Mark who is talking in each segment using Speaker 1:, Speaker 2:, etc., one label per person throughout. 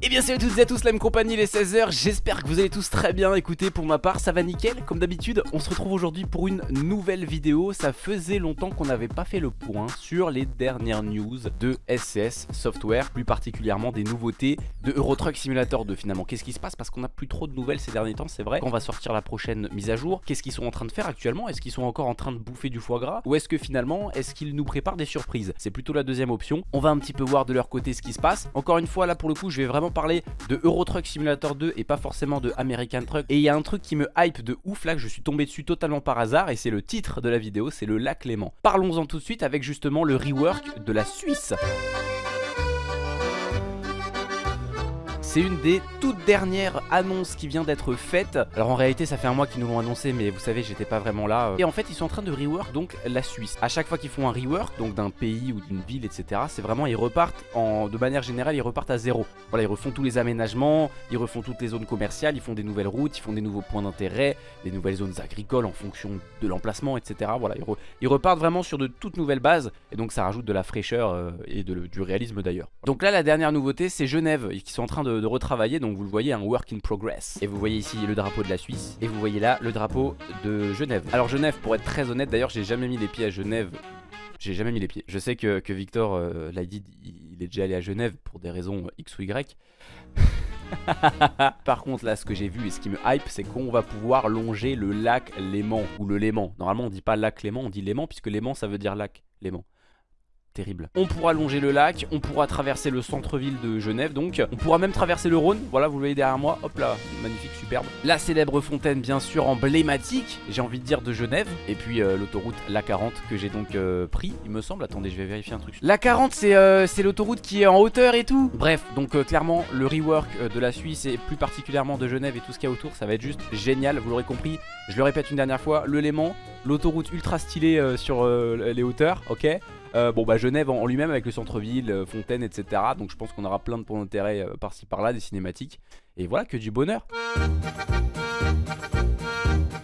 Speaker 1: Et bien salut à toutes et à tous, la même compagnie, les 16h, j'espère que vous allez tous très bien, écoutez pour ma part ça va nickel, comme d'habitude on se retrouve aujourd'hui pour une nouvelle vidéo, ça faisait longtemps qu'on n'avait pas fait le point sur les dernières news de SCS Software, plus particulièrement des nouveautés de Euro Truck Simulator 2 finalement, qu'est-ce qui se passe? Parce qu'on n'a plus trop de nouvelles ces derniers temps c'est vrai, on va sortir la prochaine mise à jour, qu'est-ce qu'ils sont en train de faire actuellement, est-ce qu'ils sont encore en train de bouffer du foie gras, ou est-ce que finalement, est-ce qu'ils nous préparent des surprises, c'est plutôt la deuxième option, on va un petit peu voir de leur côté ce qui se passe, encore une fois là pour le coup je vais vraiment parler de Euro Truck Simulator 2 et pas forcément de American Truck Et il y a un truc qui me hype de ouf là que je suis tombé dessus totalement par hasard et c'est le titre de la vidéo, c'est le lac Léman. Parlons-en tout de suite avec justement le rework de la Suisse. C'est une des toutes dernières annonces qui vient d'être faite. Alors en réalité ça fait un mois qu'ils nous l'ont annoncé mais vous savez j'étais pas vraiment là. Et en fait ils sont en train de rework donc la Suisse. À chaque fois qu'ils font un rework donc d'un pays ou d'une ville etc. C'est vraiment ils repartent en de manière générale ils repartent à zéro. Voilà ils refont tous les aménagements, ils refont toutes les zones commerciales, ils font des nouvelles routes, ils font des nouveaux points d'intérêt, des nouvelles zones agricoles en fonction de l'emplacement etc. Voilà ils, repartent vraiment sur de toutes nouvelles bases et donc ça rajoute de la fraîcheur euh, et du réalisme d'ailleurs. Donc là la dernière nouveauté c'est Genève qui sont en train de de, retravailler Donc vous le voyez un work in progress Et vous voyez ici le drapeau de la Suisse Et vous voyez là le drapeau de Genève Alors Genève pour être très honnête d'ailleurs j'ai jamais mis les pieds à Genève j'ai jamais mis les pieds. Je sais que, Victor euh, l'a dit, il est déjà allé à Genève pour des raisons X ou Y. Par contre là ce que j'ai vu et ce qui me hype c'est qu'on va pouvoir longer le lac Léman ou le Léman. Normalement on dit pas lac Léman, on dit Léman puisque Léman ça veut dire lac Léman On pourra longer le lac, on pourra traverser le centre-ville de Genève donc. On pourra même traverser le Rhône, voilà vous le voyez derrière moi, hop là, magnifique, superbe. La célèbre fontaine bien sûr emblématique, j'ai envie de dire de Genève. Et puis euh, l'autoroute l'A40 que j'ai donc euh, pris, il me semble. Attendez, je vais vérifier un truc. L'A40 euh, c'est l'autoroute qui est en hauteur et tout? Bref, donc clairement le rework de la Suisse et plus particulièrement de Genève et tout ce qu'il y a autour, ça va être juste génial, vous l'aurez compris. Je le répète une dernière fois, le Léman, l'autoroute ultra stylée sur les hauteurs, ok? Euh, bon bah Genève en, lui-même avec le centre-ville, euh, Fontaine, etc. Donc je pense qu'on aura plein de points d'intérêt euh, par-ci par-là, des cinématiques. Et voilà, que du bonheur.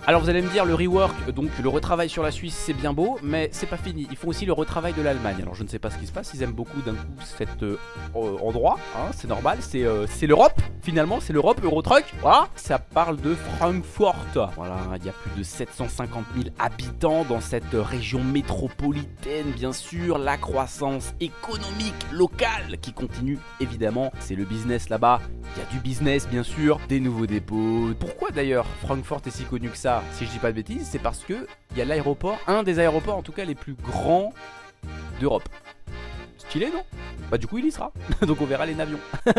Speaker 1: Alors vous allez me dire le rework, donc le retravail sur la Suisse c'est bien beau mais c'est pas fini, ils font aussi le retravail de l'Allemagne. Alors je ne sais pas ce qui se passe, ils aiment beaucoup d'un coup cet euh, endroit, hein, c'est normal, euh, c'est l'Europe finalement, c'est l'Europe, Eurotruck, voilà. Ça parle de Francfort, voilà, il y a plus de 750 000 habitants dans cette région métropolitaine bien sûr. La croissance économique locale qui continue évidemment, c'est le business là-bas. Il y a du business bien sûr, des nouveaux dépôts. Pourquoi d'ailleurs Francfort est si connu que ça? Si je dis pas de bêtises, c'est parce que il y a l'aéroport, un des aéroports en tout cas les plus grands d'Europe. Stylé non? Bah du coup il y sera, donc on verra les navions.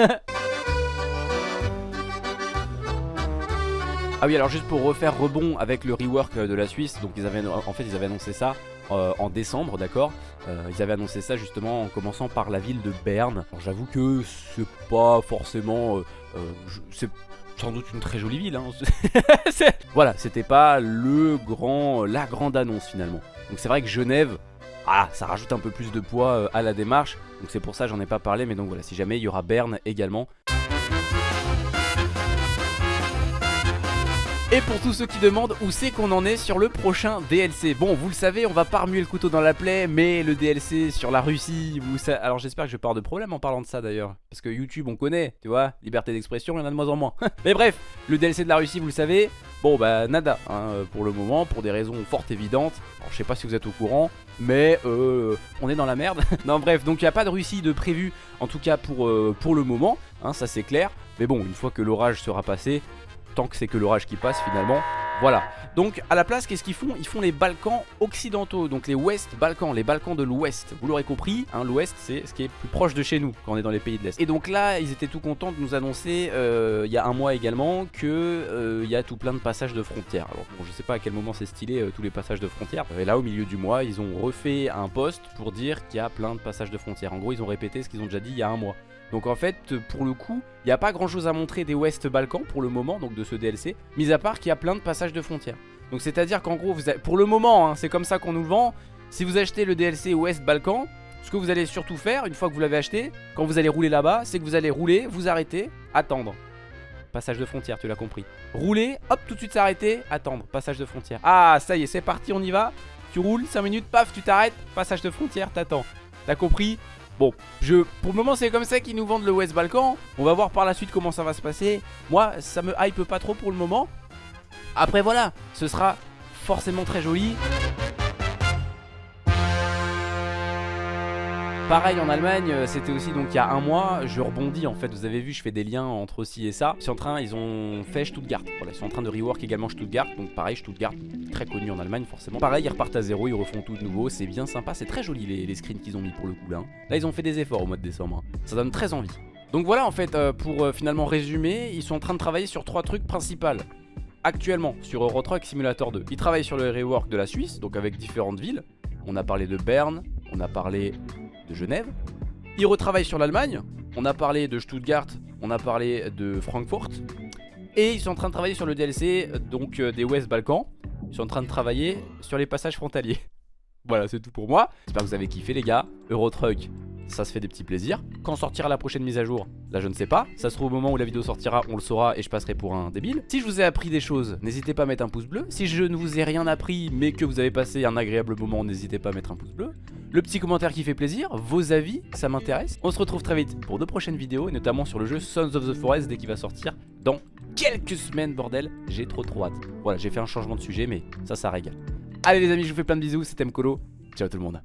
Speaker 1: Ah oui alors juste pour refaire rebond avec le rework de la Suisse Donc ils avaient, en fait ils avaient annoncé ça euh, en décembre d'accord? Euh, Ils avaient annoncé ça justement en commençant par la ville de Berne j'avoue que c'est pas forcément euh, sans doute une très jolie ville. Hein. voilà, c'était pas le grand, la grande annonce finalement. Donc c'est vrai que Genève, ah, ça rajoute un peu plus de poids euh, à la démarche. Donc c'est pour ça j'en ai pas parlé. Mais donc voilà, si jamais il y aura Berne également. Et pour tous ceux qui demandent où c'est qu'on en est sur le prochain DLC Bon vous le savez on va pas remuer le couteau dans la plaie Mais le DLC sur la Russie vous ça... Alors j'espère que je pars de problème en parlant de ça d'ailleurs. Parce que YouTube on connaît tu vois Liberté d'expression il y en a de moins en moins. Mais bref le DLC de la Russie vous le savez. Bon bah nada hein, pour le moment pour des raisons fort évidentes. Alors je sais pas si vous êtes au courant Mais euh, on est dans la merde. Non bref donc il n'y a pas de Russie de prévu En tout cas pour, euh, pour le moment hein, Ça c'est clair. Mais bon une fois que l'orage sera passé tant que c'est que l'orage qui passe finalement. Voilà. Donc à la place, qu'est-ce qu'ils font? Ils font les Balkans occidentaux, donc les Ouest Balkans, les Balkans de l'Ouest. Vous l'aurez compris, hein, l'Ouest c'est ce qui est plus proche de chez nous quand on est dans les pays de l'Est. Et donc là, ils étaient tout contents de nous annoncer euh, il y a un mois également que euh, y a tout plein de passages de frontières. Alors bon, je sais pas à quel moment c'est stylé euh, tous les passages de frontières. Et là, au milieu du mois, ils ont refait un post pour dire qu'il y a plein de passages de frontières. En gros, ils ont répété ce qu'ils ont déjà dit il y a un mois. Donc en fait, pour le coup, il n'y a pas grand chose à montrer des West Balkans pour le moment, donc de ce DLC, mis à part qu'il y a plein de passages de frontières. Donc c'est à dire qu'en gros, vous pour le moment, hein, c'est comme ça qu'on nous le vend, si vous achetez le DLC West Balkans, ce que vous allez surtout faire, une fois que vous l'avez acheté, quand vous allez rouler là-bas, c'est que vous allez rouler, vous arrêter, attendre. Passage de frontière, tu l'as compris. Rouler, hop, tout de suite s'arrêter, attendre. Passage de frontière. Ah, ça y est, c'est parti, on y va. Tu roules, 5 minutes, paf, tu t'arrêtes, passage de frontière, t'attends. T'as compris? Bon, je, pour le moment c'est comme ça qu'ils nous vendent le West Balkan. On va voir par la suite comment ça va se passer. Moi ça me hype pas trop pour le moment. Après voilà, ce sera forcément très joli Pareil en Allemagne, euh, c'était aussi donc il y a un mois, je rebondis en fait, vous avez vu je fais des liens entre ci et ça. Sont en train, ils ont fait Stuttgart, ils sont en train de rework également Stuttgart, donc pareil Stuttgart, très connu en Allemagne forcément. Pareil ils repartent à zéro, ils refont tout de nouveau, c'est bien sympa, c'est très joli les, screens qu'ils ont mis pour le coup là. Hein. Ils ont fait des efforts au mois de décembre, hein. ça donne très envie. Donc voilà en fait, euh, pour euh, finalement résumer, ils sont en train de travailler sur trois trucs principaux actuellement sur Eurotruck Simulator 2. Ils travaillent sur le rework de la Suisse, donc avec différentes villes. On a parlé de Berne, on a parlé de Genève. Ils retravaillent sur l'Allemagne. On a parlé de Stuttgart, on a parlé de Francfort. Et ils sont en train de travailler sur le DLC donc euh, des West Balkans. Ils sont en train de travailler sur les passages frontaliers. voilà, c'est tout pour moi. J'espère que vous avez kiffé les gars. Eurotruck, ça se fait des petits plaisirs. Quand sortira la prochaine mise à jour Là je ne sais pas, ça se trouve au moment où la vidéo sortira on le saura et je passerai pour un débile Si je vous ai appris des choses, n'hésitez pas à mettre un pouce bleu Si je ne vous ai rien appris mais que vous avez passé un agréable moment, n'hésitez pas à mettre un pouce bleu Le petit commentaire qui fait plaisir, vos avis, ça m'intéresse. On se retrouve très vite pour de prochaines vidéos et notamment sur le jeu Sons of the Forest dès qu'il va sortir dans quelques semaines bordel. J'ai trop trop hâte. Voilà j'ai fait un changement de sujet mais ça ça régale Allez les amis je vous fais plein de bisous, c'était Mkolo, ciao tout le monde